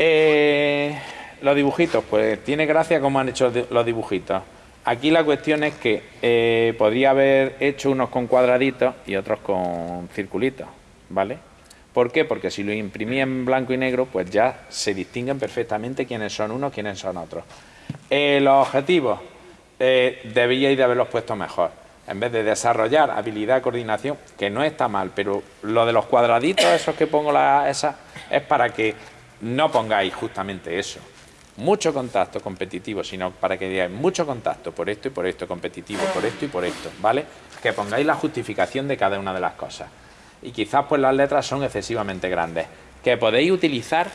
Eh, los dibujitos, pues tiene gracia cómo han hecho los dibujitos. Aquí la cuestión es que eh, podría haber hecho unos con cuadraditos y otros con circulitos, ¿vale? ¿Por qué? Porque si lo imprimí en blanco y negro, pues ya se distinguen perfectamente quiénes son unos, quiénes son otros. Eh, los objetivos eh, debíais de haberlos puesto mejor. En vez de desarrollar habilidad, coordinación, que no está mal, pero lo de los cuadraditos, esos que pongo la, es para que no pongáis justamente eso. Mucho contacto competitivo, sino para que digáis mucho contacto por esto y por esto, competitivo por esto y por esto, ¿vale? Que pongáis la justificación de cada una de las cosas. Y quizás pues las letras son excesivamente grandes. Que podéis utilizar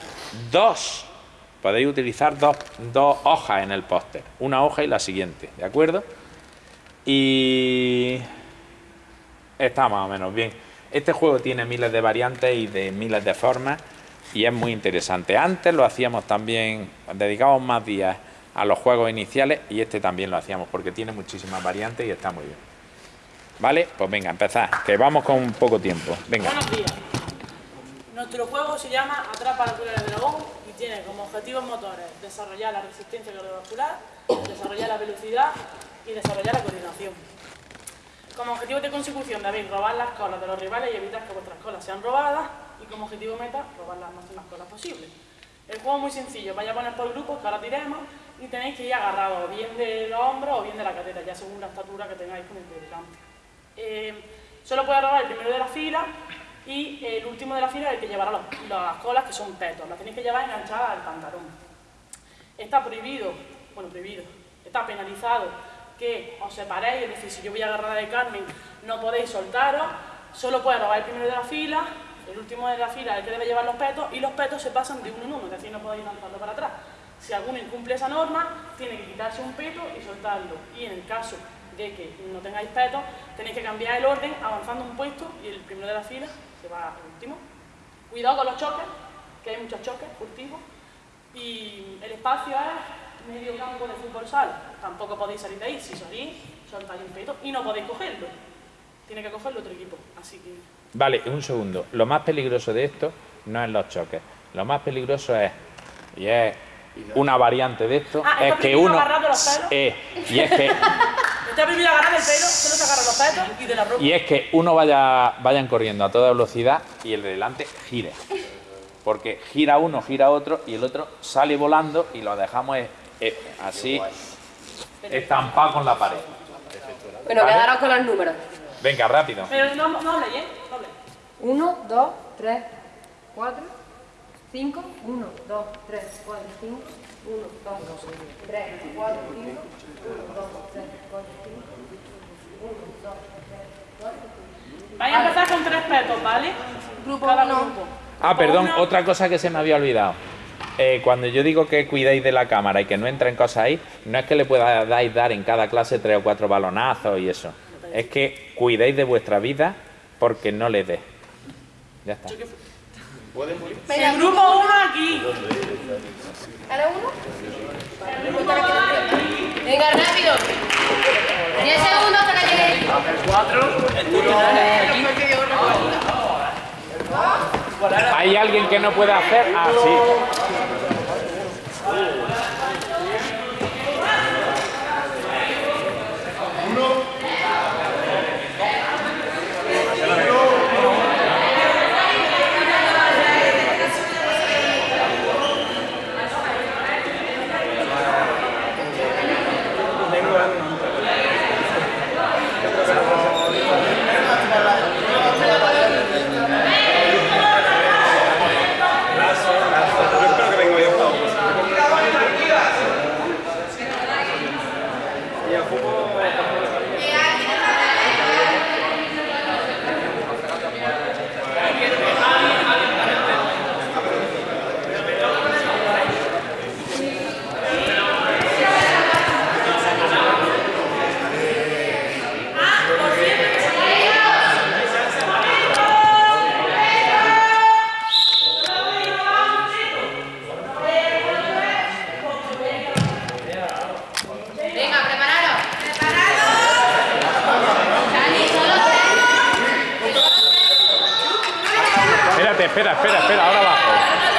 dos, podéis utilizar dos, dos hojas en el póster. Una hoja y la siguiente, ¿de acuerdo? Y está más o menos bien. Este juego tiene miles de variantes y de miles de formas y es muy interesante. Antes lo hacíamos también, dedicábamos más días a los juegos iniciales y este también lo hacíamos porque tiene muchísimas variantes y está muy bien. ¿Vale? Pues venga, empezad, que vamos con poco tiempo. Venga. Buenos días. Nuestro juego se llama Atrapa la del dragón y tiene como objetivos motores desarrollar la resistencia cardiovascular, desarrollar la velocidad y desarrollar la coordinación. Como objetivo de consecución debéis robar las colas de los rivales y evitar que vuestras colas sean robadas y como objetivo meta robar las máximas colas posibles. El juego es muy sencillo, vais a poner por grupos que ahora tiremos y tenéis que ir agarrados bien de los hombros o bien de la cadera, ya según la estatura que tengáis con el campo. Eh, solo puede robar el primero de la fila y el último de la fila es el que llevará las colas que son petos, las tenéis que llevar enganchadas al pantalón. Está prohibido, bueno prohibido, está penalizado que os separéis, es decir, si yo voy a agarrar de Carmen, no podéis soltaros, solo puede robar el primero de la fila, el último de la fila es el que debe llevar los petos, y los petos se pasan de uno en uno, es decir, no podéis lanzarlo para atrás. Si alguno incumple esa norma, tiene que quitarse un peto y soltarlo. Y en el caso de que no tengáis petos, tenéis que cambiar el orden avanzando un puesto y el primero de la fila se va al último. Cuidado con los choques, que hay muchos choques furtivos. Y el espacio es medio campo de fútbol sal, tampoco podéis salir de ahí. Si salís, soltáis un peto y no podéis cogerlo. Tiene que cogerlo otro equipo, así que... Vale, un segundo. Lo más peligroso de esto no es los choques. Lo más peligroso es, y es una variante de esto, ah, es que uno... Los eh, y es que... Está prohibido agarrar el pelo, solo se agarran los petos y de la ropa. Y es que uno vaya, vayan corriendo a toda velocidad y el de delante gire. Porque gira uno, gira otro y el otro sale volando y lo dejamos eh, así estampado con la pared. Bueno, quedaros con los números. Venga, rápido. Pero no, no hable, ¿eh? No 1, 2, 3, 4, 5, 1, 2, 3, 4, 5, 1, 2, 3, 4, 5, 1, 2, 3, 4, 5, 1, 2, 3, 4, 5. Vais a empezar con tres petos, ¿vale? Grupo Cada grupo. Ah, perdón, otra cosa que se me había olvidado. Eh, cuando yo digo que cuidéis de la cámara y que no entren cosas ahí, no es que le podáis dar en cada clase tres o cuatro balonazos y eso. Es que cuidéis de vuestra vida porque no le dé. Ya está. El grupo uno aquí. ¿Cada uno? Venga, rápido. 10 segundos para que llegue. El 4. ¿Hay alguien que no pueda hacer? Ah, sí. Espera, espera, espera, ahora bajo.